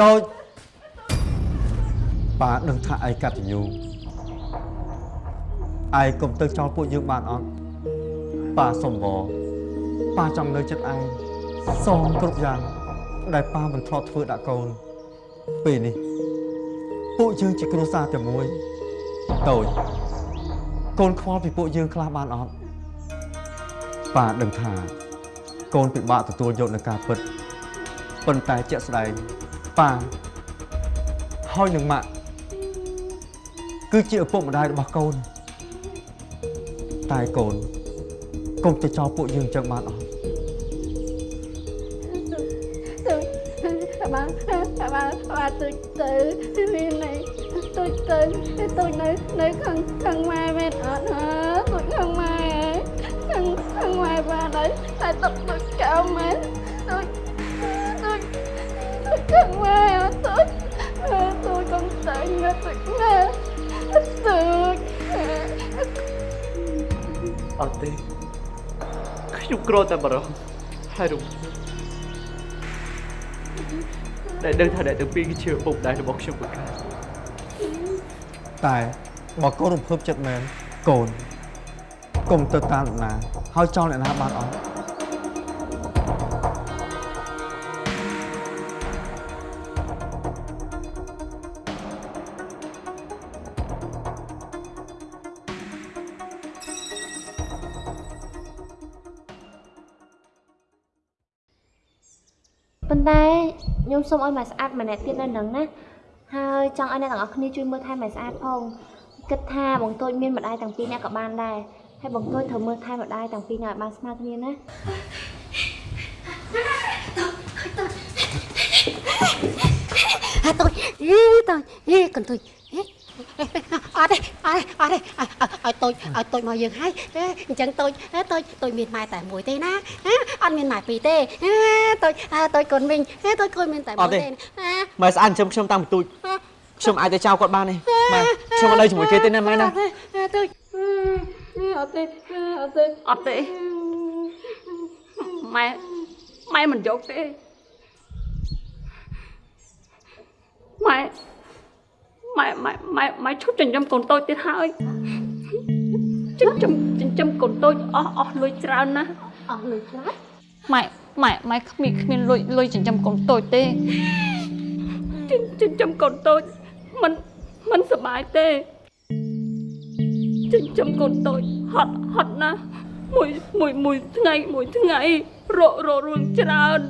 តូចប៉ាដឹងថាឯងកតញ្ញូឯងកុំទៅចោលពួកយើងបានអត់ប៉ាសុំវប៉ាចង់នៅចិត្តឯងសងគ្រប់យ៉ាង ដែលប៉ាមិនធ្លាប់ធ្វើដាក់កូន ពេលនេះ ពួកយើងជាគ្រួសារតែមួយតូចកូនខ្វល់ពីពួកយើងខ្លះបានអត់ប៉ាដឹងថា កូនពិបាកទទួលយកនឹងការពិតប៉ុន្តែជាក់ស្ដែង ប៉ាហើយនឹងម៉ាក់គឺជាឪពុកម្ដាយរបស់កូន តែកូនកុំទៅចោលពួកយើងចឹងបានអត់ tôi bà bà bà bà tôi tự vì này tôi tự tôi nơi nơi khăn khăn mai bên ở hả tôi khăn mai ấy khăn khăn mai bà đấy tại tập tôi cao mến tôi tôi tôi khăn mai ở tôi tôi còn tự nghe tôi nghe tôi អត់ទេខ្ញុំក្រតែបារម្ភហើយរំភើបដែលដឹងថាអ្នកទាំងពីរគឺជាឪពុកម្ដាយរបស់ខ្ញុំពិតកាលតែបើកូនរំភើបចិត្តមែនកូនកុំទៅតាមអ្នកណាហើយចោលអ្នកណាបានអត់ ខ្ញុំសូមឲ្យម៉ែស្អាតម្នាក់ទៀតនៅនឹងណាហើយចង់ឲ្យអ្នកទាំងអស់គ្នាជួយមើលថែម៉ែស្អាតផងគិតថាបងតូចមានម្ដាយទាំងពីរនាក់ក៏បានដែរហើយបងតូចត្រូវមើលថែម្ដាយទាំងពីរនាក់ឲ្យបានស្មើគ្នាណាអាតូចអីតូចអីកន្ទុយ អីអត់ទេអត់ទេអត់ទេឲ្យតូចឲ្យតូចមកយើងហើយអញ្ចឹងតូចតូចតូចមានម៉ែតែមួយទេណាអត់មានម៉ែពីរទេតូចតូចកូនវិញតូចកូនមានតែមួយទេណាម៉ែស្អាតចិញ្ចឹមខ្ញុំតាំងបន្ទូចខ្ញុំអាចទៅចោលគាត់បានទេម៉ែខ្ញុំអត់នៅជាមួយគេទេណាម៉ែណាតូច ở đây ở đây អត់ទេម៉ែម៉ែមិនយកទេម៉ែ ម៉ែម៉ែម៉ែម៉ែឈប់ចិញ្ចឹមកូនតូចទៀតហើយចិញ្ចឹមចិញ្ចឹមកូនតូចអស់អស់លុយច្រើនណាស់អស់លុយច្រើនម៉ែម៉ែម៉ែគ្មានគ្មានលុយលុយចិញ្ចឹមកូនតូចទេចិញ្ចិញ្ចឹមកូនតូចមិនមិនសប្បាយទេចិញ្ចឹមកូនតូចហត់ហត់ណាស់មួយមួយមួយថ្ងៃមួយថ្ងៃរករករឿងច្រើន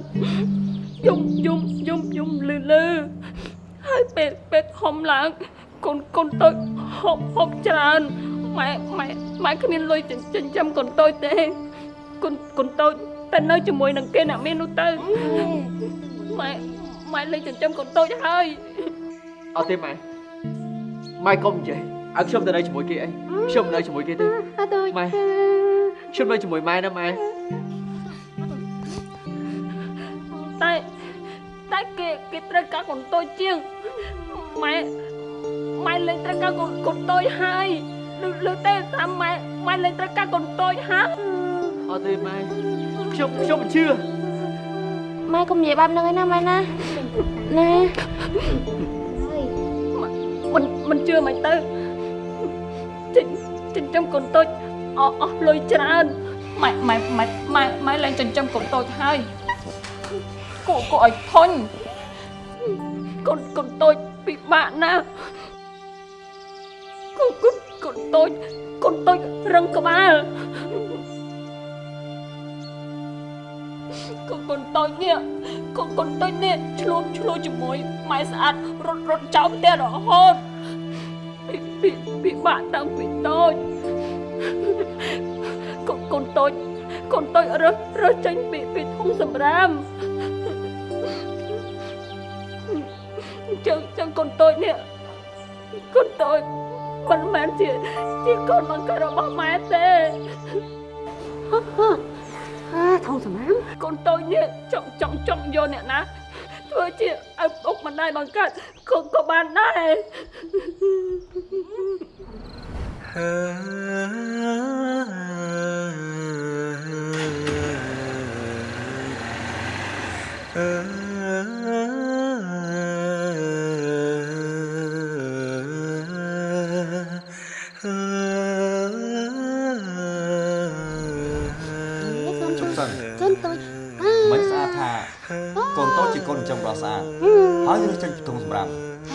យំយំយំយំលឺលឺ ហើយពេលពេលធំឡើងកូនកូនតូចហប់ហប់ច្រើនម៉ែម៉ែម៉ែគ្មានលុយចិញ្ចិញ្ចឹមកូនតូចទេកូនកូនតូចតែនៅជាមួយនឹងគេអ្នកមាននោះទៅម៉ែម៉ែលេងចិញ្ចឹមកូនតូចហើយអត់ទេម៉ែម៉ែកុំនិយាយឲ្យខ្ញុំទៅនៅជាមួយគេអីខ្ញុំមិននៅជាមួយគេទេតូចម៉ែខ្ញុំនៅជាមួយម៉ែណាម៉ែតែ តែគេគេត្រូវការកូនតូចជាងម៉ែម៉ែលេងត្រូវការកូនកូនតូចហើយឬឬទេតាមម៉ែម៉ែលេងត្រូវការកូនតូចហើយអត់ទេម៉ែខ្ញុំខ្ញុំមិនជឿម៉ែកុំនិយាយបែបហ្នឹងឯណាម៉ែណាណាមិនមិនជឿមិនទៅចិញ្ចិញ្ចឹមកូនតូចអស់អស់លុយច្រើនម៉ែម៉ែម៉ែម៉ែម៉ែលេងចិញ្ចឹមកូនតូចហើយ គួរគួរឲ្យធុញកូនកូនតូចពិបាកណាស់កូនកូនកូនតូចកូនតូចរឹងក្បាលកូនកូនតូចនេះកូនកូនតូចនេះឆ្លោះឆ្លោះជាមួយម៉ែស្អាតរត់រត់ចោលផ្ទះរហូតពីពីពិបាកតាំងពីតូចកូនកូនតូចកូនតូចរើសរើសចេញពីពីធុងសម្រាម ចឹងចឹងកូនតូចនេះកូនតូចមិនមែនជាជាកូនបង្កើតរបស់ម៉ែទេអាធំសម្រាមកូនតូចនេះចង់ចង់ចង់យកអ្នកណាធ្វើជាឪពុកម្ដាយបង្កើតក៏ក៏បានដែរកូ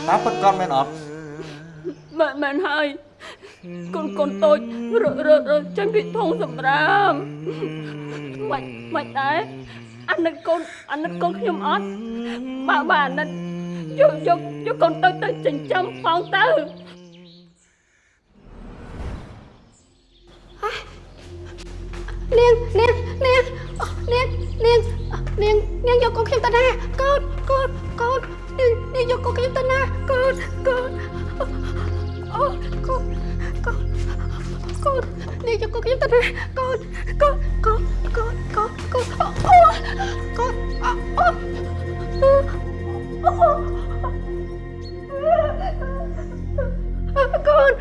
តាមពិតគាត់មែនអត់មែនមែនហើយកូនកូនតូចរឺរឺរឺចេញពីធុងសម្រាមមិនមិនដែរអាណិតកូនអាណិតកូនខ្ញុំអត់បើបើអាណិតយកយកយកកូនតូចទៅចិញ្ចឹមផងទៅនាងនាងនាងនាងនាងនាងនាងយកកូនខ្ញុំទៅណា យកកូនខ្ញុំទៅណាកូនកូនកូនកូនកូនកូនកូនអូកូនអូកូនកូនកូន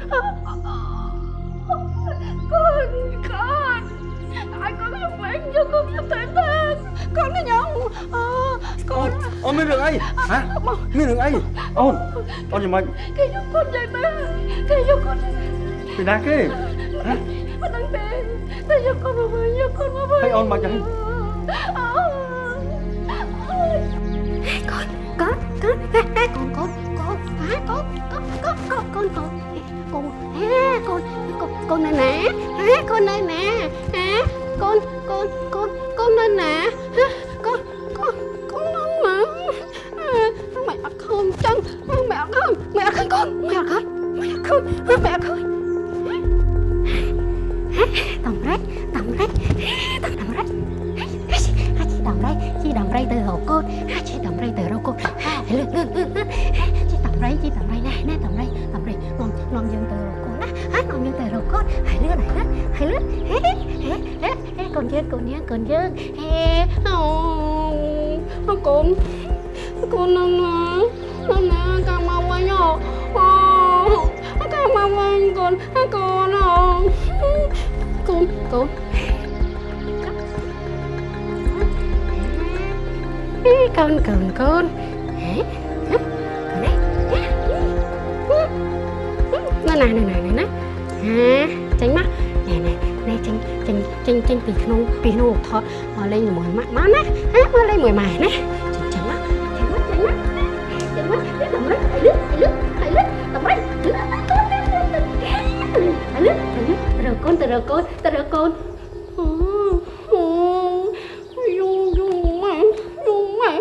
ai có cái bạn cho con giúp thể tan con nó nhông ờ អូន con អូនមានរឿងអីហ៎មានរឿងអីអូនអូនយ៉ាងម៉េច cái giúp con vậy ba cái giúp con ពីណាគេហ៎ mà đang tên cái giúp Nanti Saya akan membayar Con membayar Hãy ôn mà chẳng Con Con Con Con Con Con Con Con Con Con Con Con Con Con Con Con Con này nè Hả con này nè Hả Con Con Con Con này nè con Con Con Con nóng mà Mẹ không chân Mẹ không Mẹ không con Mẹ không Mẹ không Mẹ không tổng đấy tổng đấy tổng tổng đấy ha chị đồng đây chị đồng đây từ hồ côn ha chị đồng đây từ rau côn ha lướt lướt lướt lướt chị đồng đây chị đồng đây nè nè đồng đây đồng đây ngon ngon dân từ rau côn á ha ngon dân từ rau côn hãy lướt hãy lướt hãy lướt hé hé hé hé còn dân còn dân còn dân hé con con nó nó nó nó cam mau anh nhở cam mau anh con con nó con con con con con Hả? Hả? con đấy nó này này này này này hả tránh mắt này này này tránh tránh tránh tránh bị nông bị nông thọ mà lên mùi mắt má nè hả mà lên mùi mày nè tránh tránh lướt rồi con từ rồi con từ rồi con Dung dung mày dung mày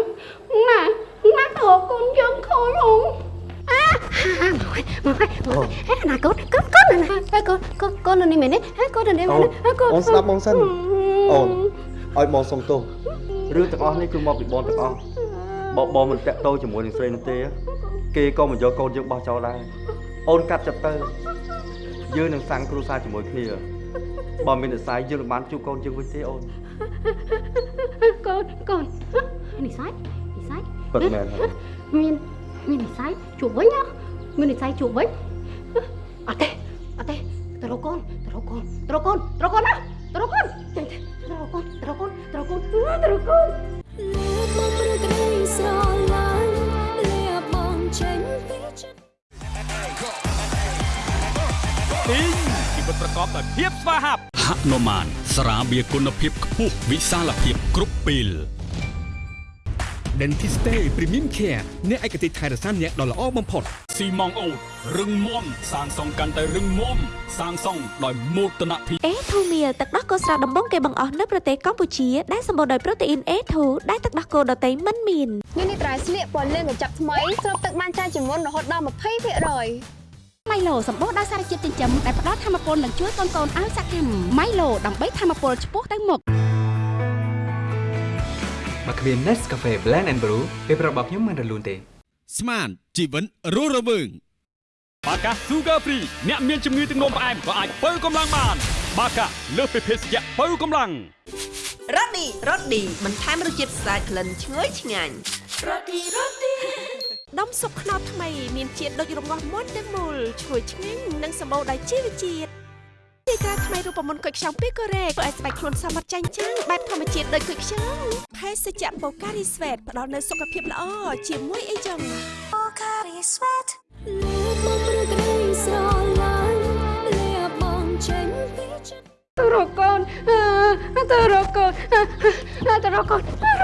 nè nát thọ con dân khôi không à à mày mày mày nè con con con nè nè con con con nè mày nè con nè mày nè con អូនស្ដាប់បងសិនអូនឲ្យបងសុំទោសរឿងទាំងអស់នេះគឺមកពីបងទាំងអស់បើបងមិនតាក់ទោជាមួយនឹងស្រីនោះទេគេក៏មិនយកកូនយើងបោះចោលដែរអូនកាត់ចិត្តទៅ យើងនឹងសាំងគ្រួសារជាមួយគ្នាបើមាននិស្ស័យយើងនឹងបានជួបកូនយើងវិញទេអូន con con này sai này sai ពិតមែនហើយមានមាននិស័យជួបវិញណាមាននិស័យជួបវិញអត់ទេអត់ទេទៅរកកូនទៅរកកូនទៅរកកូនទៅរកកូនណាទៅរកកូនចេញទៅរកកូនទៅរកកូនទៅរកកូនទៅរកកូនលាបងព្រឹកក្តីស្រឡាញ់ ពីងជីវិតប្រកបដោយភាពស្វាហាប់ហនុមានស្រាបៀរគុណភាពខ្ពស់វិសាលភាពគ្រប់ពេល Dentiste Premium Care អ្នកឯកទេសថែរក្សាអ្នកដ៏ល្អបំផុតស៊ីម៉ងអូតរឹងមាំសាងសង់កាន់តែរឹងមាំសាងសង់ដោយមោទនភាពអេធូមៀលទឹកដោះគោស្រស់ដំបងគេបង្អស់នៅប្រទេសកម្ពុជាដែលសម្បូរដោយប្រូតេអ៊ីន A2 ដែលទឹកដោះគោដតៃមិនមាននេះនេះត្រៃស្លៀកពណ៌លឿងកញ្ចប់ថ្មីស្រូបទឹកបានច្រើនជាងមុនរហូតដល់20% ម៉ៃឡូសម្បូរដោយសារជាតិចិញ្ចឹមដែលផ្ដល់ធម៌ពលនិងជួយកូនកូនឲ្យសកម្មម៉ៃឡូដើម្បីធម៌ពលឆ្ពោះទៅមុខបើគ្មាន Nescafe Blend and Brew ពេលប្រាប់របស់ខ្ញុំមិនរលូនទេ ស្មានជីវិតរស់រវើងបាកា Sugar Free អ្នកមានជំងឺទឹកនោមផ្អែមក៏អាចបើកម្លាំងបាន បាកាលើសពីភេសជ្ជៈបើកម្លាំងរ៉ូឌីរ៉ូឌីបន្ថែមរសជាតិស្អាតក្លិនឈ្ងុយឆ្ងាញ់ ដុំស៊ុបខ្នុរថ្មីមានជាតិដូចរងាស់មុនទាំងមូលឈ្ងុយឆ្ងាញ់និងសម្បូរដោយជីវជាតិទីក្រាថ្មីរូបមន្តគុយខ្ចង់ពីកូរ៉េធ្វើឲ្យស្បែកខ្លួនសមត្ថចាញ់ចាំងបែបធម្មជាតិដូចគុយខ្ចង់ភេសជ្ជៈបូការីស្វេតផ្ដល់នូវសុខភាពល្អជាមួយអីចឹងលាបងព្រឹកក្តីស្រឡាញ់លាបងចេញពីចិត្តទៅរកកូនទៅរកកូនទៅរកកូនទៅរកកូនទៅរកកូន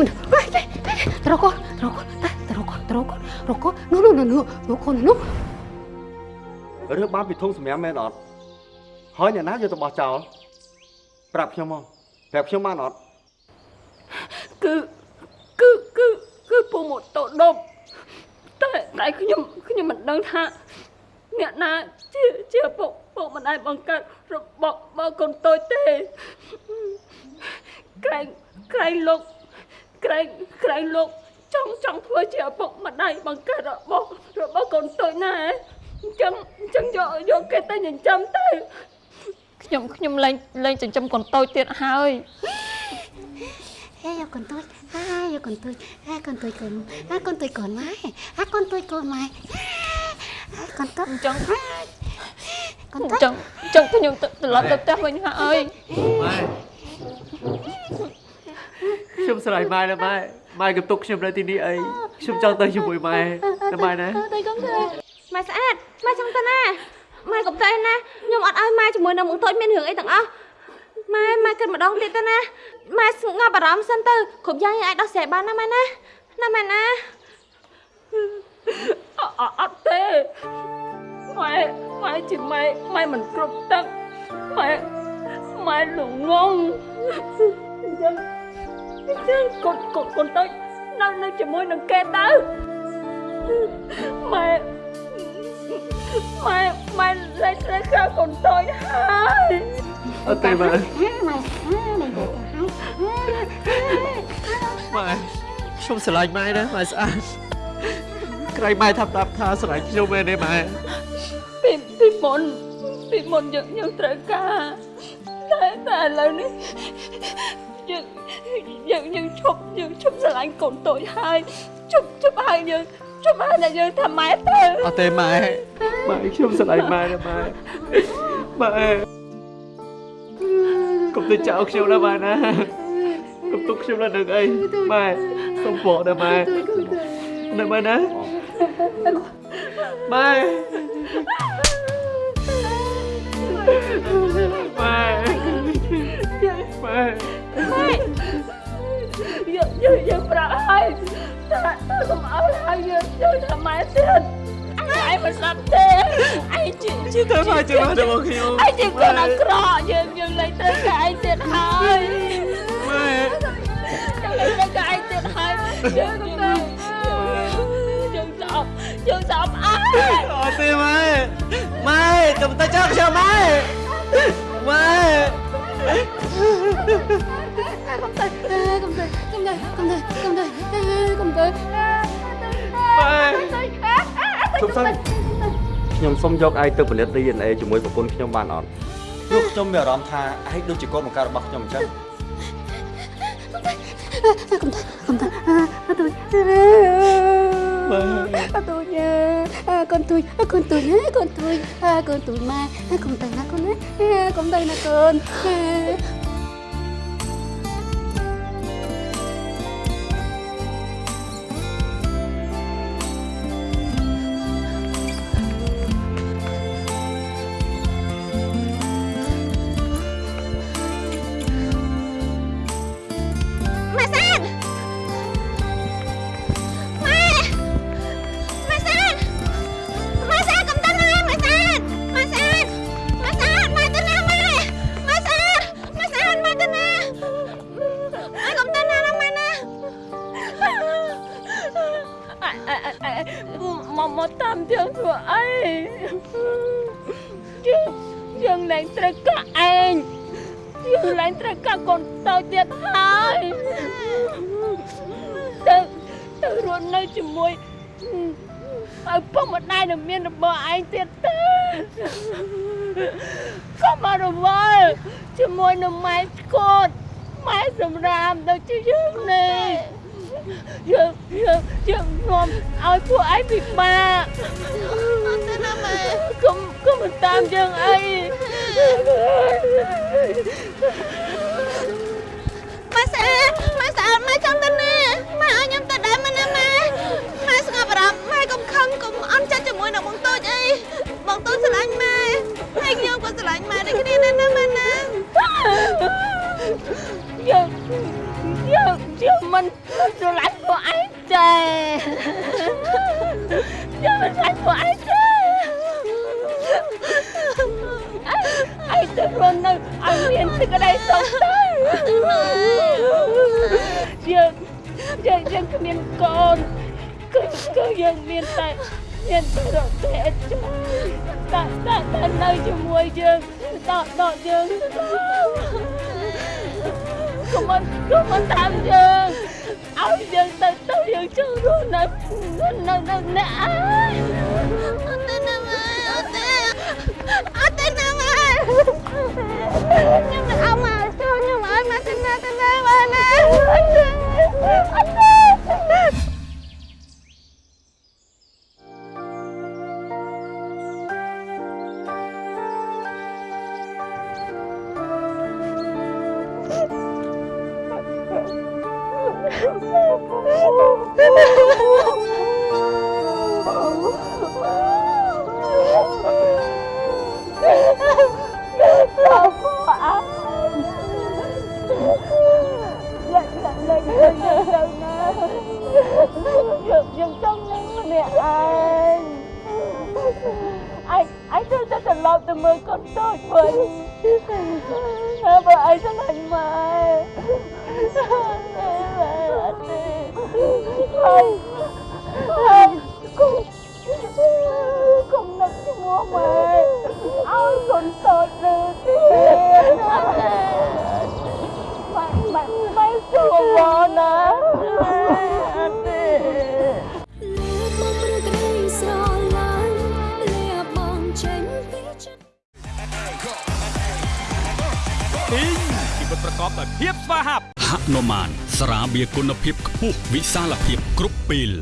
កូនរកូនមិនរកូនរកូនរកូនរកូនរកូននោះនោះនោះនោះកូននោះរើសបានពីធុងសម្រាប់មែនអត់ហើយអ្នកណាយកទៅបោះចោលប្រាប់ខ្ញុំមកប្រាប់ខ្ញុំបានអត់គឺគឺគឺគឺពូម៉ូតូដប់តែតែខ្ញុំខ្ញុំមិនដឹងថាអ្នកណាជាជាពុកពុកម្ដាយបង្កើតរបស់បើកូនតូចទេក្រែងក្រែងលោក ក្រែងក្រែងលោកចង់ចង់ធ្វើជាឪពុកម្ដាយបង្កើតរបស់របស់កូនតូចណាអញ្ចឹងអញ្ចឹងយកយកគេទៅចិញ្ចឹមទៅខ្ញុំខ្ញុំលែងលែងចិញ្ចឹមកូនតូចទៀតហើយហេយកកូនតូចហាយកកូនតូចហាកូនតូចកូនហាកូនតូចកូនម៉ែហាកូនតូចកូនម៉ែកូនតូចអញ្ចឹងកូនអតូចញ្ចឹងអញ្ចឹងខ្ញុំទៅត្រឡប់ទៅផ្ទះវិញហើយម៉ែខ្ញុំ ស្រឡាញ់ម៉ែណាម៉ែម៉ែកំទុកខ្ញុំនៅទីនេះអីខ្ញុំចង់ទៅជាមួយម៉ែណាម៉ែណាទៅកុំទៅម៉ែស្អាតម៉ែចង់ទៅណាម៉ែកុំទៅណាខ្ញុំអត់ឲ្យម៉ែជាមួយនឹងមុខតូចមានរឿងអីទាំងអស់ម៉ែម៉ែគិតម្ដងទៀតទៅណាម៉ែស្ងប់អារម្មណ៍សិនទៅគ្រប់យ៉ាងយើងអាចដោះស្រាយបានណាម៉ែណាណាម៉ែណាអអអត់ទេម៉ែម៉ែជាម៉ែម៉ែមិនគ្រប់ទឹកម៉ែម៉ែល្ងងអញ្ចឹងអញ្ចឹង កូនកូនកូនទៅនៅនៅជាមួយនឹងគេទៅម៉ែម៉ែម៉ែលេចត្រូវក្រៅកូនតូចហើយអត់ទេម៉ែម៉ែម៉ែទៅទៅម៉ែខ្ញុំស្រឡាញ់ម៉ែណាម៉ែស្អាតក្រែងម៉ែថាប្រាប់ថាស្រឡាញ់ខ្ញុំមែនទេម៉ែពីពីមុនពីមុនយើងយើងត្រូវការតែតែឥឡូវនេះ យើងយើងយើងឈប់យើងឈប់ស្រឡាញ់កូនតូចហើយឈប់ឈប់ហើយយើងឈប់ហើយតែយើងថាម៉ែទៅអត់ទេម៉ែម៉ែខ្ញុំស្រឡាញ់ម៉ែណាម៉ែម៉ែកុំទៅ ចោលខ្ញុំណាម៉ែណាកុំទុកខ្ញុំនៅនឹងអីម៉ែសុំបកណាម៉ែណាម៉ែណាម៉ែម៉ែម៉ែយើងយើងយើងប្រាប់ហើយតែតែកុំឲ្យហើយយើងយើងថាម៉ែទៀតឯងមិនស្ដាប់ទេឯងជាជាទៅម៉ែជាម៉ែរបស់ខ្ញុំឯងជាកូនអាក្រក់យើងយើងលែងត្រូវការឯងទៀតហើយម៉ែយើងលែងត្រូវការឯងទៀតហើយយើងយើងយើងស្អប់យើងស្អប់អើអត់ទេម៉ែម៉ែកុំទៅចោលខ្ញុំម៉ែម៉ែ កុំទៅកុំទៅកុំទៅកុំទៅកុំទៅកុំទៅជប់សិនខ្ញុំសុំយកឯងទៅពិនិត្យ DNA ជាមួយប្រពន្ធខ្ញុំបានអត់ព្រោះខ្ញុំមានអារម្មណ៍ថាឯងដូចជាកូនបង្កើតរបស់ខ្ញុំអញ្ចឹងកុំទៅកុំទៅអត់ទៅអត់ទៅញ៉ាកូនទួយកូនទួយកូនទួយកូនទួយម៉ែកុំទៅណាកូនណាកុំទៅណាកូន កុំមករវល់ជាមួយនឹងម៉ែស្គតម៉ែសម្រាមដូចជាយើងនេះយើងយើងយើងនាំឲ្យពួកឯងពិបាកអត់ទេណាម៉ែកុំកុំមកតាមយើងអីម៉ែស្អាតម៉ែស្អាតម៉ែចង់ទៅណាម៉ែឲ្យខ្ញុំទៅដែរម៉ែណាម៉ែម៉ែស្ងប់អារម្មណ៍ម៉ែកុំខឹងកុំអន់ចិត្តជាមួយនឹងបងតូចអី បងតូចស្រឡាញ់ម៉ែហើយខ្ញុំក៏ស្រឡាញ់ម៉ែដូចគ្នាដែរណាម៉ែណាយើងស្រឡាញ់ពួកឯងចេខ្ញុំមិនស្រឡាញ់ពួកឯងទេឯងទៅរស់នៅឲ្យមានសេចក្តីសុខទៅយើងយើងយើងគ្មានកូនគឺគឺយើងមានតែ មានតែរកតែចាតែតែតែនៅជាមួយយើងដកដកយើងកុំមិនកុំមិនតាមយើ ទីងជីវិតប្រកបដោយភាពស្វាហាប់ហនុមានស្រាបៀរគុណភាពខ្ពស់វិសាលភាពគ្រប់ពេល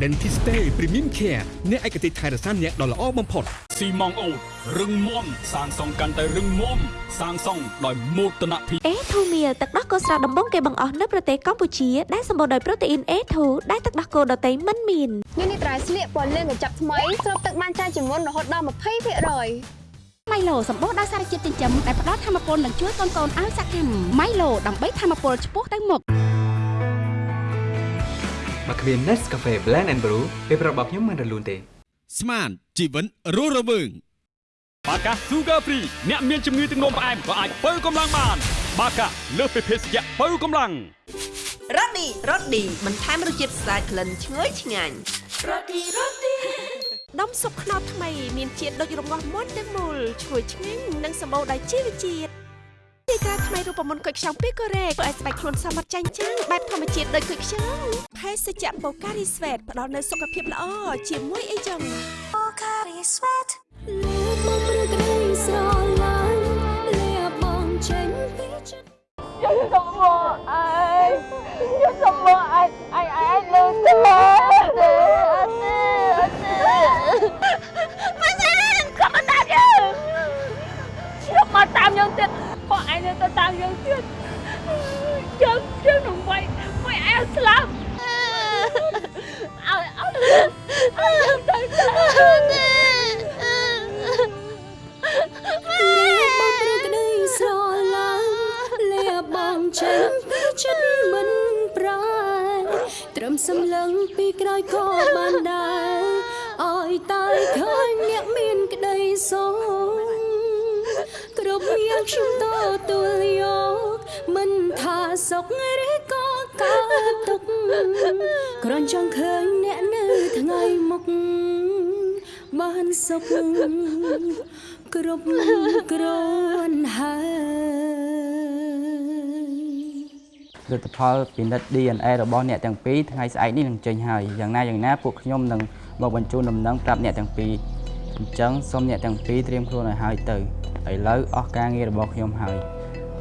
Dentiste Premium Care អ្នកឯកទេសថែរក្សាអ្នកដ៏ល្អបំផុតស៊ីម៉ងអូតរឹងមាំសាងសង់កាន់តែរឹងមាំសាងសង់ដោយមោទនភាពអេធូមៀលទឹកដោះគោស្រស់ដំបងគេបង្អស់នៅប្រទេសកម្ពុជាដែលសម្បូរដោយប្រូតេអ៊ីន A2 ដែលទឹកដោះគោដតៃមិនមាននេះនេះត្រៃស្លៀកពណ៌លឿងកញ្ចប់ថ្មីស្រូបទឹកបានច្រើនជាងមុនរហូតដល់20% ម៉ៃឡូសម្បូរដោយសារជាតិចិញ្ចឹមដែលផ្ដល់ធម៌ពលនិងជួយកូនកូនឲ្យសកម្មម៉ៃឡូដើម្បីធម៌ពលឆ្ពោះទៅមុខមកគ្មាន Nescafe Blend and Brew ពេលប្រាប់របស់ខ្ញុំមិនរលូនទេ ស្មានជីវិតរស់រវើងបាកា Sugar Free អ្នកមានជំងឺទឹកនោមផ្អែមក៏អាចបើកម្លាំងបាន បាកាលើសពីភេសជ្ជៈបើកម្លាំងរ៉ូឌីរ៉ូឌីបន្ថែមរសជាតិស្អាតក្លិនឈ្ងុយឆ្ងាញ់រ៉ូឌីរ៉ូឌី ដុំស៊ុបខ្នុរថ្មីមានជាតិដូចរងាស់មុនទាំងមូលឈ្ងុយឆ្ងាញ់និងសម្បូរដោយជីវជាតិទីក្រាថ្មីរូបមន្តគុយខ្ចង់ពីកូរ៉េធ្វើឲ្យស្បែកខ្លួនសមត្ថចាញ់ចាំងបែបធម្មជាតិដូចគុយខ្ចង់ភេសជ្ជៈបូការីស្វេតផ្ដល់នូវសុខភាពល្អជាមួយអីចឹងបូការីស្វេតមកព្រឹកក្តីស្រឡាញ់លះបងចេញពីចិត្តយើងសុំមកឯងយើងសុំមកឯងឯងឯងលើទេអត់ទេ យើងទៀតពួកឯងនៅទៅតាមយើងទៀតយើងយើងនឹងវាយវាយឯងស្លាប់ឲ្យឲ្យឲ្យទៅទៅទេលះបងព្រឹកក្តីស្រឡាញ់លះបងចេញពីចិត្តមិនប្រែត្រឹមសម្លឹងពីក្រោយក៏បានដែរឲ្យតែឃើញអ្នកមានក្តីសុ ខគ្រប់យ៉ាងខ្ញុំតទួលយកមិនថាសុខឬក៏កើតទុកข์គ្រាន់ចង់ឃើញអ្នកនៅថ្ងៃមុខបានសុខគ្រប់គ្រាន់ហើយលទ្ធផលពិនិត្យ DNA របស់អ្នកទាំងពីរថ្ងៃស្អែកនេះនឹងចេញហើយយ៉ាងណាយ៉ាងណាពួកខ្ញុំនឹងមកបញ្ជូនដំណឹងប្រាប់អ្នកទាំងពីរ អញ្ចឹងសូមអ្នកទាំងពីរត្រៀមខ្លួនឲ្យហើយទៅឥឡូវអស់ការងាររបស់ខ្ញុំហើយ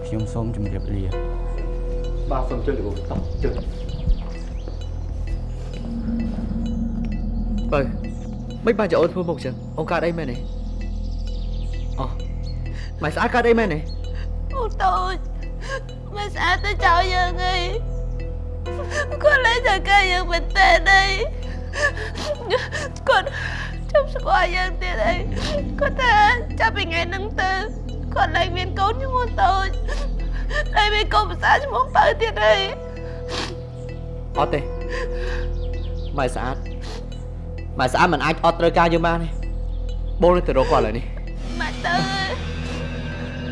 ខ្ញុំសូមជម្រាបលាបាទសូមជួយលោកតោះជួយបើមិនបានចអូនធ្វើមុខចឹងអូនកើតអីមែនទេអូម៉ែស្អាតកើតអីមែនទេអូនតូចមិនស្អាតទៅចោលយើងអីគាត់លែងតែកាយើងមែនតើអីគាត់ ចាំស្គាល់យើងទៀតអីគាត់ថាចាប់ពីថ្ងៃហ្នឹងទៅគាត់លែងមានកូនឈ្មោះតូចលែងមានកូនភាសាឈ្មោះបើទៀតអីអត់ទេម៉ែស្អាតម៉ែស្អាតមិនអាចអត់ត្រូវការយើងបានទេបងនឹងទៅរកគាត់ឥឡូវនេះម៉ែទៅ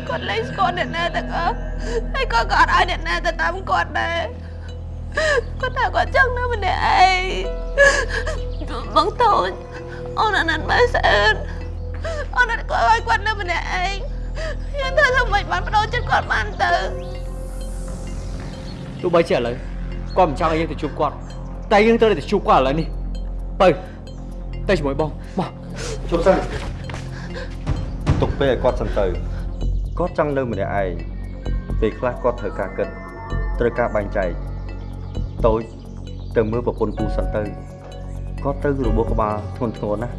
គាត់លែងស្គាល់អ្នកណាទាំងអស់ហើយគាត់ក៏អត់ឲ្យអ្នកណាទៅតាមគាត់ដែរគាត់ថាគាត់ចង់នៅម្នាក់ឯងបងតូច អូនអាណិតម៉ែស្អាតអូនអត់គាត់ឲ្យគាត់នៅម្នាក់ឯងខ្ញុំថាធ្វើម៉េចបានបដូរចិត្តគាត់បានទៅទោះបីជាឥឡូវគាត់មិនចង់ឲ្យយើងទៅជួបគាត់តែយើងត្រូវតែទៅជួបគាត់ឥឡូវនេះទៅទៅជាមួយបងមកជប់សិនទុកពេលឲ្យគាត់សិនទៅគាត់ចង់នៅម្នាក់ឯងពេលខ្លះគាត់ត្រូវការគិតត្រូវការបែងចែកតូចទៅមើលប្រពន្ធគូសិនទៅ គាត់ទៅរបួសក្បាលធ្ងន់ធ្ងរណាស់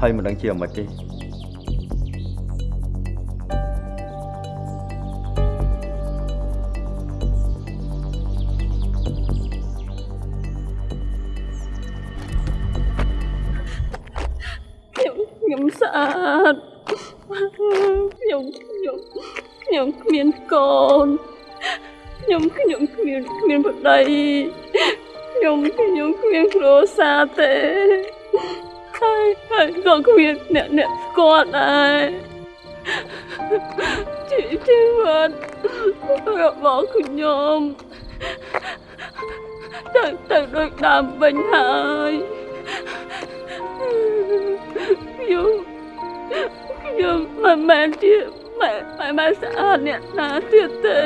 ហើយមិនដឹងជាអ្មិចទេ អ្នកស្គាល់ដែរជីជីវិតរបស់ខ្ញុំទៅទៅដូចដើមវិញហើយខ្ញុំខ្ញុំមិនមែនជាម៉ែម៉ែម៉ែស្អាតអ្នកណាទៀតទេ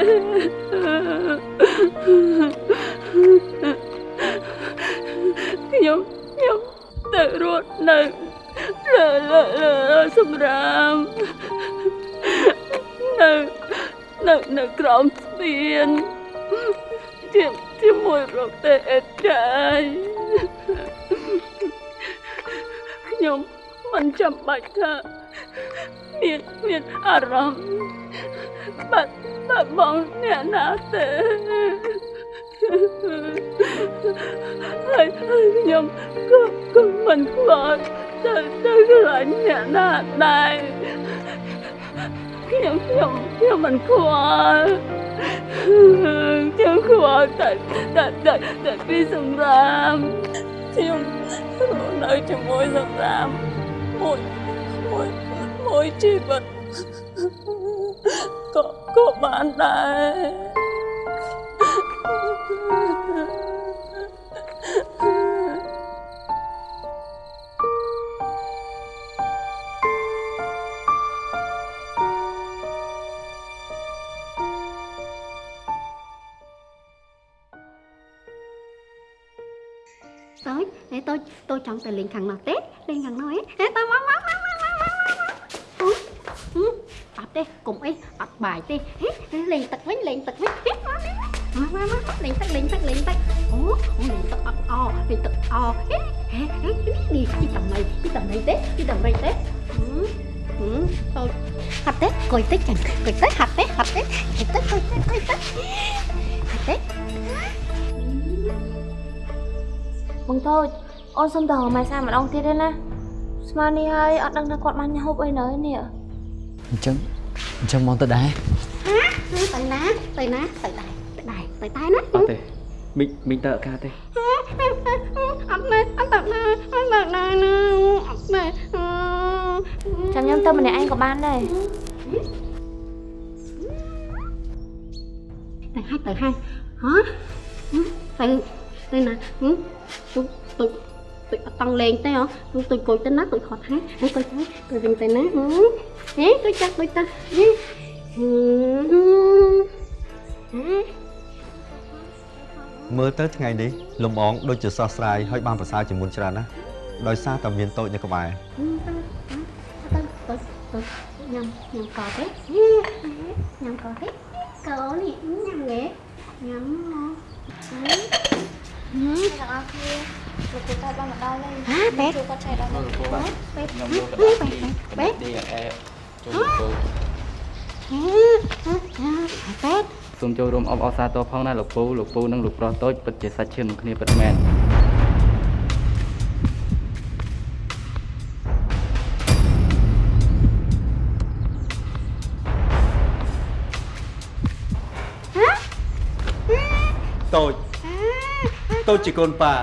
ខ្ញុំខ្ញុំទៅរត់នៅលើលើលើ សម្រាមនៅនៅនៅក្រោមស្ពានជាជាមួយរកតែអេតចាយខ្ញុំមិនចាំបាច់ថាមានមានអារម្មណ៍បាត់បាត់បង់អ្នកណាទេហើយហើយខ្ញុំក៏ក៏មិនខ្លាច ទៅទៅខ្លាចអ្នកណាដែរខ្ញុំខ្ញុំខ្ញុំមិនខ្វល់ខ្ញុំខ្វល់តែតែតែតែពីសម្រាមខ្ញុំរស់នៅជាមួយសម្រាមមួយមួយមួយជីវិតក៏ក៏បានដែរ តូចហេតូចតូចចង់ទៅលេងខាងនោះទេលេងខាងនោះហេហេតើមកមកមកមកមកមកអូអត់ទេកុំអីអត់បាយទេហេលេងទឹកវិញលេងទឹកវិញហេមកនេះមកមកមកលេងទឹកលេងទឹកលេង បងតូចអូនសុំទៅរកម៉ែសាម្ដងទៀតទេណាស្មាននេះហើយអត់ដឹងថាគាត់បានហូបអីនៅនេះអញ្ចឹងអញ្ចឹងមកទៅដែរទៅណាទៅណាទៅដែរទៅដែរទៅតែណាអត់ទេមីងមីងទៅអត់ការទេអត់មែនអត់ទៅណាអត់ទៅណាណាអត់មែនចាំខ្ញុំទៅម្នាក់ឯងក៏បានដែរទៅហើយទៅហើយហ៎ទៅទៅណា ទុកទុកទុកអត់តង់លេងទេហ៎ទុកទុកគួយទៅណាទុកខត់ហាទៅទៅទៅវិញទៅណាហេទុកចាស់ទុកតាហេហឺមើលទៅថ្ងៃនេះលំអងដូចជាស្រស់ស្រាយហើយបានប្រសើរជាងមុនច្រើនណាស់ដោយសារតែមានតូចនៅក្បែរទៅទៅទៅញ៉ាំញ៉ាំកោទេញ៉ាំកោទេកោនេះញ៉ាំគេញ៉ាំមកហ៎ទាំងអស់គ្នា លោកគ្រូតាបានមកដល់ហើយហ่าពេទ្យជួយគាត់ឆែកដល់មកពេទ្យពេទ្យខ្ញុំហ៎យកពេទៅទ្យពេទ្យពេទ្យឌីអេចូលហ៎ចូលហ៎ពេទ្យសូមចូលរួមអបអរសាទរផងណាលោកពូលោកពូនិងលោកប្រុសតូចពិតជាសាច់ឈាមនឹងគ្នាពិតមែនតូចតូចជាកូនប៉ា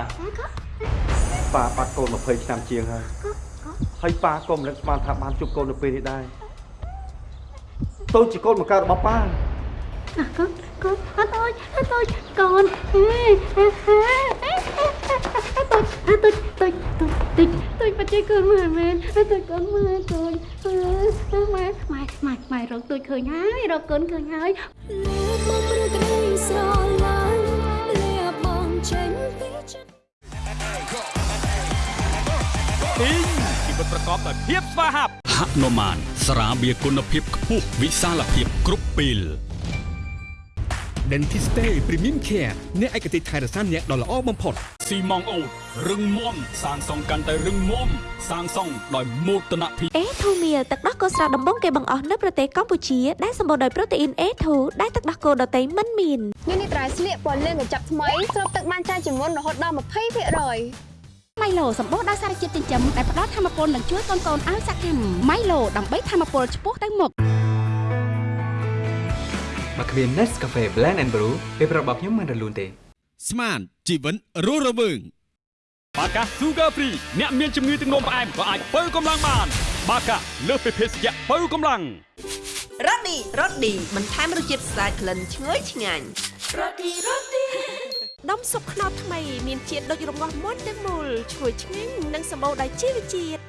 ប៉ាបាត់កូន20ឆ្នាំជាងហើយហើយប៉ាក៏មិននឹកស្មានថាបានជួបកូននៅពេលនេះដែរតូចជាកូនបង្កើតរបស់ប៉ា À, con con à, tôi à, tôi con à, à, à, à, tôi à, tôi tôi tôi tôi tôi phải chơi con mà men à, tôi con mà tôi à, mà mày mày mày rồi tôi khơi nhái rồi con khơi nhái បងព្រឺក្តីស្រឡាញ់លះបងចេញពីចិត្ត ទីងជីវិតប្រកបដោយភាពស្វាហាប់ហនុមានស្រាបៀរគុណភាពខ្ពស់វិសាលភាពគ្រប់ពេល Dentiste Premium Care អ្នកឯកទេសថែរក្សាអ្នកដ៏ល្អបំផុតស៊ីម៉ងអូតរឹងមាំសាងសង់កាន់តែរឹងមាំសាងសង់ដោយមោទនភាពអេធូមៀទឹកដោះគោស្រស់ដំបងគេបង្អស់នៅប្រទេសកម្ពុជាដែលសម្បូរដោយប្រូតេអ៊ីន A2 ដែលទឹកដោះគោដតៃមិនមានញ៉ាំនេះត្រៃស្លៀកពណ៌លឿងកញ្ចប់ថ្មីស្រូបទឹកបានច្រើនជាងមុនរហូតដល់20% ម៉ៃឡូសម្បូរដោយសារជាតិចិញ្ចឹមដែលផ្ដល់ធម៌ពលនិងជួយកូនកូនឲ្យសកម្មម៉ៃឡូដើម្បីធម៌ពលឆ្ពោះទៅមុខបើគ្មាន Nescafe Blend and Brew ពេលប្រាប់របស់ខ្ញុំមិនរលូនទេ ស្មានជីវិតរស់រវើងបាកា Sugar Free អ្នកមានជំងឺទឹកនោមផ្អែមក៏អាចបើកម្លាំងបាន បាកាលើសពីភេសជ្ជៈបើកម្លាំងរ៉ូឌីរ៉ូឌីបន្ថែមរសជាតិស្អាតក្លិនឈ្ងុយឆ្ងាញ់រ៉ូឌីរ៉ូឌី ដុំស៊ុបខ្នុរថ្មីមានជាតិដូចរងាស់មុនទាំងមូលឈ្ងុយឆ្ងាញ់និងសម្បូរដោយជីវជាតិ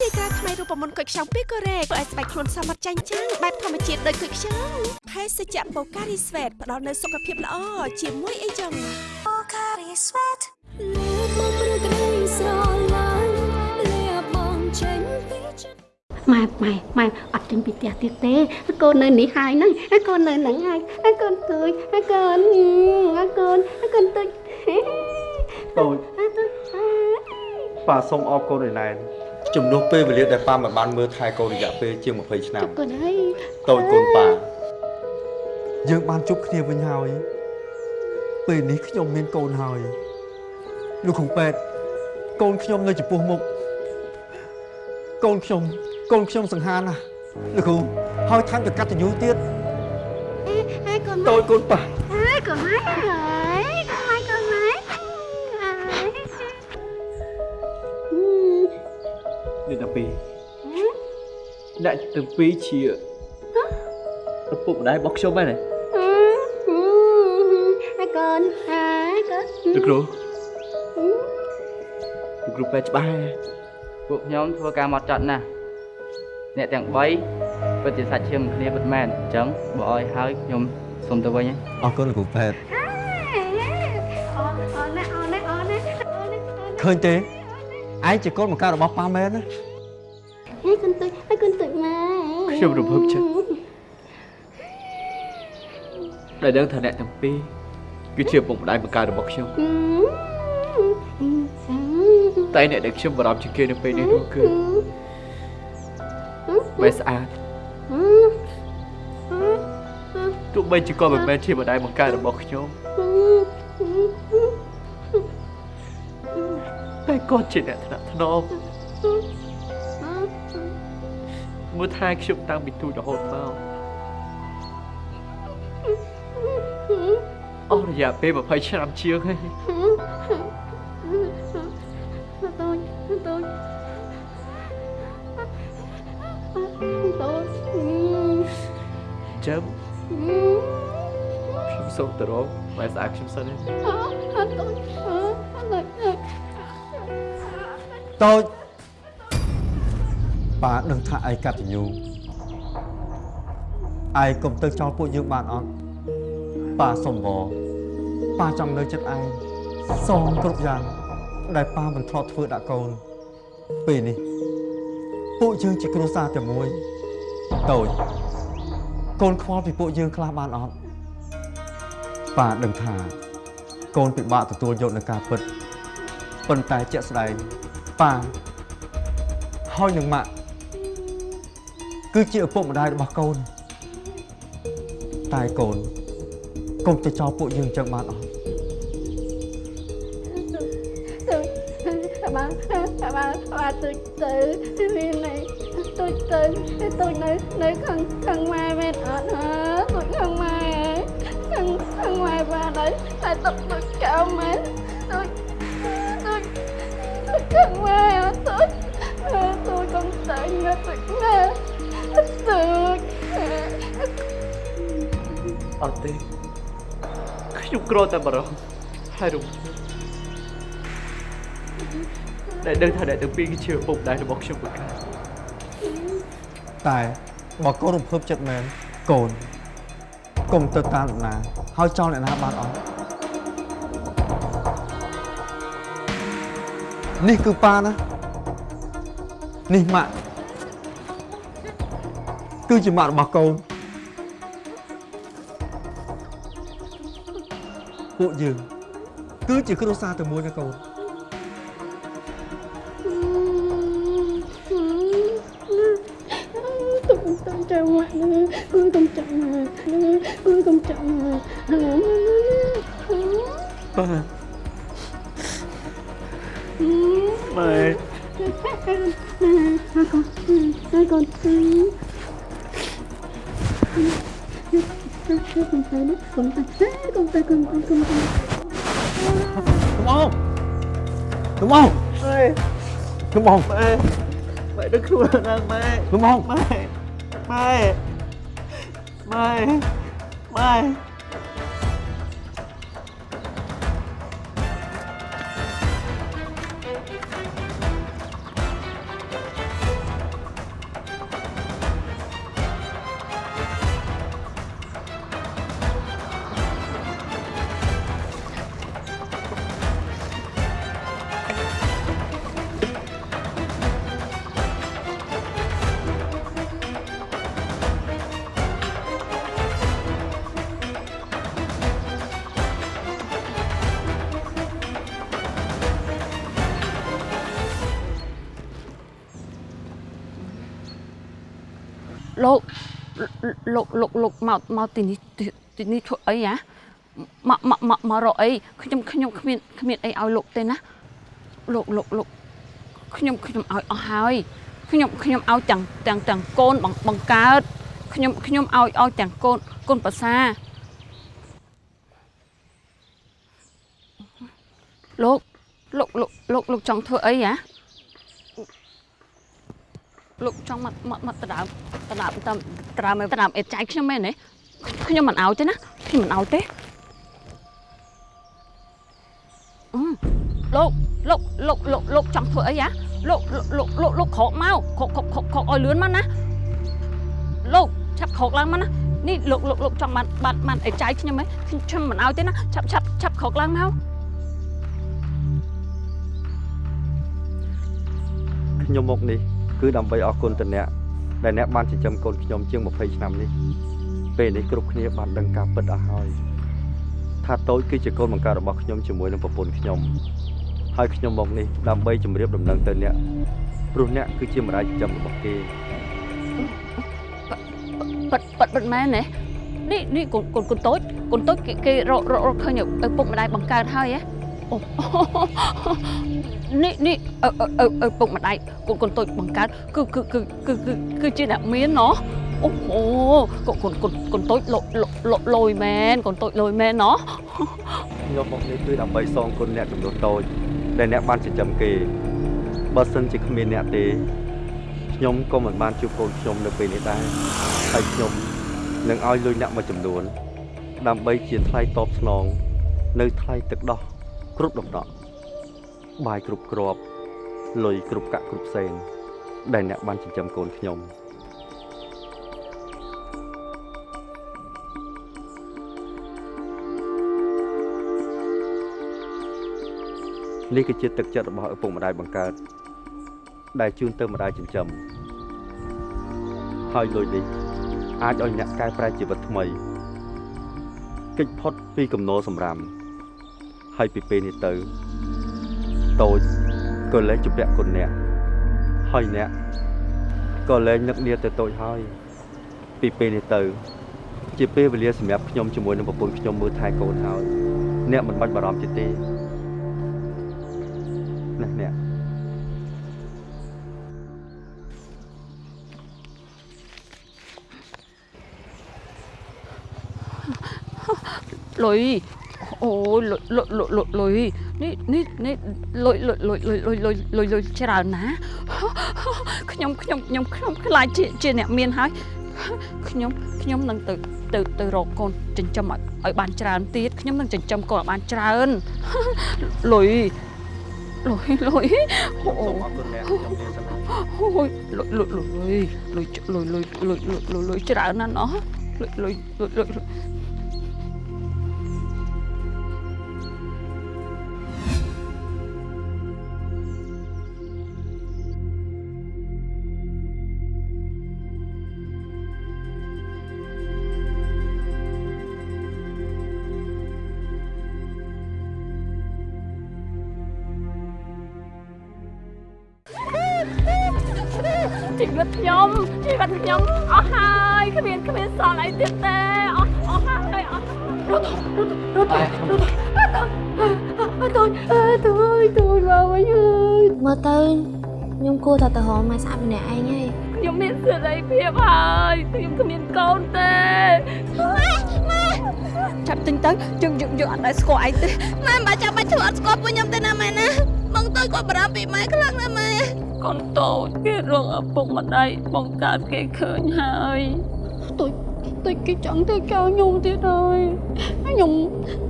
ទីក្រាថ្មីរូបមន្តគុយខ្ចង់ពីកូរ៉េធ្វើឲ្យស្បែកខ្លួនសមត្ថចាញ់ចាំងបែបធម្មជាតិដូចគុយខ្ចង់ភេសជ្ជៈបូការីស្វេតផ្ដល់នូវសុខភាពល្អជាមួយអីចឹងបូការីស្វេតលះបងព្រឺក្តីស្រ ម៉ែម៉ែម៉ែអត់ចេញពីផ្ទះទៀតទេកូននៅនេះហើយហ្នឹងកូននៅហ្នឹងហើយកូនទួយកូនកូនកូនទួយតូចប៉ាសូមអរគុណឯណែនជំនួសពេលវេលាដែលប៉ាមិនបានមើលថែកូនរយៈពេលជាង20ឆ្នាំកូនហើយតូចកូនប៉ាយើងបានជួបគ្នាវិញហើយពេលនេះខ្ញុំមានកូនហើយលោកគ្រូពេទ្យកូនខ្ញុំនៅចំពោះមុខកូនខ្ញុំ កូនខ្ញុំសង្ហាណាស់លោកគ្រូហើយថែមទាំងកតញ្ញូទៀតហើយកូនតូចកូនប៉ាហើយកូនម៉ែហើយកូនម៉ែកូនម៉ែហើយនេះតាពីអ្នកទាំងពីរជាឪពុកម្ដាយរបស់ខ្ញុំហ្នឹងហើយកូនហើយកូនលោកគ្រូលោកគ្រូពេទ្យច្បាស់ហើយពួកខ្ញុំធ្វើការមកចត់ណាស់ អ្នកទាំង3ពិតជាសាច់ឈាមគ្នាពិតមែនអញ្ចឹងបើឲ្យហើយខ្ញុំសូមទៅវិញអរគុណលោកគ្រូពេទ្យអូអូណាអូណាអូណាឃើញទេឯងជាកូនបង្កើតរបស់ប៉ាមែនណាហើយកូនទុយហើយកូនទុយម៉ែខ្ញុំរំភើបចិត្តដែលដឹងថាអ្នកទាំងពីរគឺជាឪពុកម្ដាយបង្កើតរបស់ខ្ញុំតែអ្នកដែលខ្ញុំបារម្ភជាងគេនៅពេលនេះនោះគឺ បែស្អាតទោះបីជាគាត់មិនមែនជាម្ដាយបង្កើតរបស់ខ្ញុំតែគាត់ជាអ្នកថ្នាក់ថ្នមមើលថែខ្ញុំតាំងពីទូចរហូតមកអស់រយៈពេល20ឆ្នាំជាងហើយ ចាំខ្ញុំសូមទៅរកបែស្អាតខ្ញុំសិនទេតូចប៉ាដឹងថាឯងកតញ្ញូឯងកុំទៅចោលពួកយើងបានអត់ប៉ាសុំវប៉ាចង់នៅចិត្តឯងសងគ្រប់យ៉ាង ដែលប៉ាមិនធ្លាប់ធ្វើដាក់កូន ពេលនេះ ពួកយើងជាគ្រួសារតែមួយតូច កូនខ្វល់ពីពួកយើងខ្លះបានអត់ប៉ាដឹងថា កូនពិបាកទទួលយកនឹងការពិតប៉ុន្តែជាក់ស្ដែងប៉ាហើយនឹងម៉ាក់គឺជាឪពុកម្ដាយរបស់កូន តែកូនកុំទៅចោលពួកយើងចឹងបានអត់ tôi bà bà bà bà tôi từ vì này tôi từ tôi nơi nơi khăn khăn mai bên ở nữa tôi khăn mai khăn khăn mai bà đấy tại tập tôi cao mến tôi tôi tôi cần mẹ tôi tôi không tin tôi nghe tôi អត់ទេខ្ញុំក្រតែបារម្ភហើយរំភើបដែលដឹងថាអ្នកទាំងពីរគឺជាឪពុកម្ដាយរបស់ខ្ញុំមួយកាល តែបើកូនរំភើបចិត្តមែនកូនកុំទៅតាមអ្នកណាហើយចោលអ្នកណាបានអត់នេះគឺប៉ាណានេះម៉ាក់គឺជាម៉ាក់របស់កូនពួកយើងគឺជាគ្រួសារតែមួយណាកូន ខ្ញុំអងម៉ែខ្ញុំអងម៉ែម៉ែដឹងខ្លួនណាស់ម៉ែខ្ញុំអងម៉ែម៉ែម៉ែម៉ែលោ លោកលោកលោកមកមកទីនេះទីទីនេះធ្វើអីហ៎មកមកមកមករកអីខ្ញុំខ្ញុំគ្មានគ្មានអីឲ្យលោកទេណាលោកលោកលោកខ្ញុំខ្ញុំឲ្យអស់ហើយខ្ញុំខ្ញុំឲ្យទាំងទាំងទាំងកូនបង្បង្កើតខ្ញុំខ្ញុំឲ្យឲ្យទាំងកូនកូនប្រសាលោកលោកលោកលោកលោកចង់ធ្វើអីហ៎ លោកចង់មកមកមកដដើមដដើមតាមដដើមដដើមអេតចាយខ្ញុំមែនទេខ្ញុំមិនឲ្យទេណាខ្ញុំមិនឲ្យទេអឺលោកលោកលោកលោកលោកចង់ធ្វើអីហ៎លោកលោកលោកលោកក្រោកមកក្រោកក្រោកក្រោកក្រោកឲ្យលឿនមកណាលោកឆាប់ក្រោកឡើងមកណានេះលោកលោកលោកចង់បានបានបានអេតចាយខ្ញុំហ៎ខ្ញុំមិនឲ្យទេណាឆាប់ឆាប់ឆាប់ក្រោកឡើងមកខ្ញុំមកនេះ គឺដើម្បីអរគុណទៅអ្នកដែលអ្នកបានចិញ្ចឹមកូនខ្ញុំជាង20ឆ្នាំនេះពេលនេះគ្រប់គ្នាបានដឹងការពិតអស់ហើយថាតូចគឺជាកូនបង្កើតរបស់ខ្ញុំជាមួយនឹងប្រពន្ធខ្ញុំហើយខ្ញុំមកនេះដើម្បីជម្រាបដំណឹងទៅអ្នកព្រោះអ្នកគឺជាម្ដាយចិញ្ចឹមរបស់គេប៉ិតប៉ិតប៉ិតមែនទេនេះនេះកូនកូនកូនតូចកូនតូចគេគេរករករកឃើញឪពុកម្ដាយបង្កើតហើយហ៎អូ នេះនេះឪឪឪឪពុកម្ដាយកូនកូនតូចបង្កើតគឺគឺគឺគឺគឺគឺជាអ្នកមានណោះអូហូកូនកូនកូនកូនតូចលលលលយមែនកូនតូចលយមែនណោះខ្ញុំមកនេះគឺដើម្បីសងគុណអ្នកចំនួនតូចដែលអ្នកបានចិញ្ចឹមគេបើសិនជាគ្មានអ្នកទេខ្ញុំក៏មិនបានជួបកូនខ្ញុំនៅពេលនេះដែរហើយខ្ញុំនឹងឲ្យលុយអ្នកមួយចំនួន ដើម្បីជាថ្លៃតបស្នង នៅថ្លៃទឹកដោះគ្រប់ដំណក់ បាយគ្រប់គ្រាប់លុយគ្រប់កាក់គ្រប់ផ្សេងដែលអ្នកបានចិញ្ចឹមកូនខ្ញុំនេះគឺជាទឹកចិត្តរបស់ឪពុកម្ដាយបង្កើត ដែលជូនទៅម្ដាយចិញ្ចឹមហើយលុយនេះអាចឲ្យអ្នកកែប្រែជីវិតថ្មីគេចផុតពីកំណោសម្រាមហើយពីពេលនេះទៅ តូចក៏លែងជពាក់គុណអ្នកហើយអ្នកក៏លែងនឹកនាទៅតូចហើយ ពីពេលនេះទៅ ជាពេលវេលាសម្រាប់ខ្ញុំជាមួយនឹងប្រពន្ធខ្ញុំមើលថែកូនហើយអ្នកមិនបាច់បារម្ភទៀតទេណាស់អ្នកលុយហ អូយលុយលុយលុយលុយលុយនេះនេះនេះលុយលុយលុយលុយលុយលុយលុយលុយច្រើនណាខ្ញុំខ្ញុំខ្ញុំខ្ញុំខ្លាចជាជាអ្នកមានហើយខ្ញុំខ្ញុំនឹងទៅទៅទៅរកកូនចិញ្ចឹមឲ្យឲ្យបានច្រើនទៀតខ្ញុំនឹងចិញ្ចឹមកូនឲ្យបានច្រើនលុយលុយលុយអូសូមអរគុណអ្នកខ្ញុំមានសំណាអូយលុយលុយលុយលុយលុយលុយលុយលុយលុយលុយច្រើនណាស់ណោះលុយលុយលុយ ទៀតទេអស់អស់ហើយអស់រត់រត់រត់រត់អត់តូចអើតូចតូចមកវិញហើយមើលទៅខ្ញុំគួរតែទៅរកម៉ែស្អាតម្នាក់ឯងហើយខ្ញុំមានសេរីភាពហើយខ្ញុំគ្មានកូនទេចាប់ទិញទៅយើងយើងយើងអត់ដែលស្គាល់ឯងទេម៉ែមិនបាច់ចាំបាច់ធ្វើអត់ស្គាល់ពួកខ្ញុំទេណាម៉ែណាបងតូចគាត់បារម្ភពីម៉ែខ្លាំងណាស់ម៉ែកូនតូចគេរងឪពុកម្ដាយបង្កើតគេឃើញហើយតូច តូចគេចង់ធ្វើចោលខ្ញុំទៀតហើយខ្ញុំ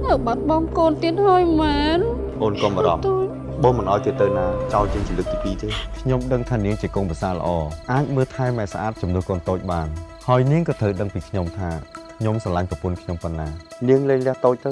នៅបាត់បង់កូនទៀតហើយមែនអូនកុំបារម្ភបងមិនអោយគេទៅណាចោលជាងជាលើកទី2ទេខ្ញុំដឹងថានាងជាកូនប្រសារល្អអាចមើលថែម៉ែស្អាតជំនួសកូនតូចបាន ហើយនាងក៏ត្រូវដឹងពីខ្ញុំថាខ្ញុំស្រឡាញ់ប្រពន្ធខ្ញុំប៉ុណ្ណានាងលែងលះតូចទៅ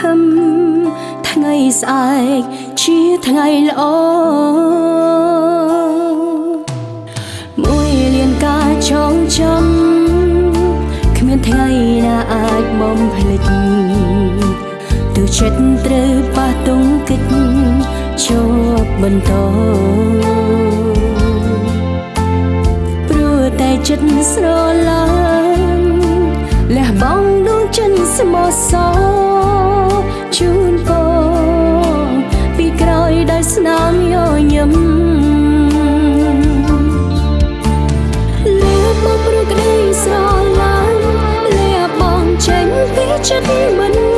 សង្ឃឹមថ្ងៃស្អែកជាថ្ងៃល្អមួយលានការចងចាំគ្មានថ្ងៃណាអាចបំភ្លេចទូចិត្តត្រូវប៉ះទង្គិចជាប់បន្តព្រោះតែចិត្តស្រឡាញ់លះបង់ដួងចិត្តស្មោះសរ ជូនពងពីក្រោយដោយស្នាមញញឹមលះបង់ព្រោះក្តីស្រឡាញ់លះបង់ចេញពីចិត្តមិន